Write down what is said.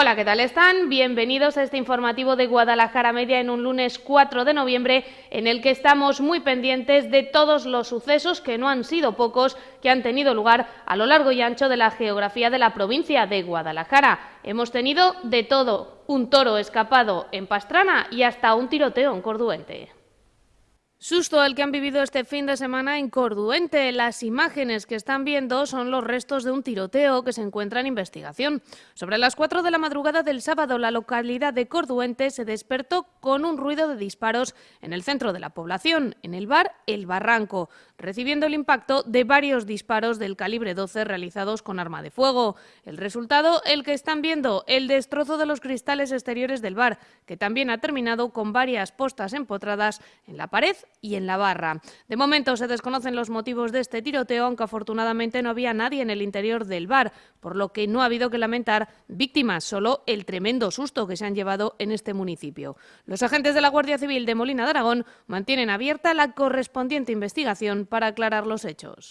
Hola, ¿qué tal están? Bienvenidos a este informativo de Guadalajara Media en un lunes 4 de noviembre en el que estamos muy pendientes de todos los sucesos, que no han sido pocos, que han tenido lugar a lo largo y ancho de la geografía de la provincia de Guadalajara. Hemos tenido de todo, un toro escapado en Pastrana y hasta un tiroteo en Corduente. Susto el que han vivido este fin de semana en Corduente. Las imágenes que están viendo son los restos de un tiroteo que se encuentra en investigación. Sobre las 4 de la madrugada del sábado, la localidad de Corduente se despertó con un ruido de disparos en el centro de la población, en el bar El Barranco, recibiendo el impacto de varios disparos del calibre 12 realizados con arma de fuego. El resultado, el que están viendo, el destrozo de los cristales exteriores del bar, que también ha terminado con varias postas empotradas en la pared y en la barra. De momento se desconocen los motivos de este tiroteo, aunque afortunadamente no había nadie en el interior del bar, por lo que no ha habido que lamentar víctimas, solo el tremendo susto que se han llevado en este municipio. Los agentes de la Guardia Civil de Molina de Aragón mantienen abierta la correspondiente investigación para aclarar los hechos.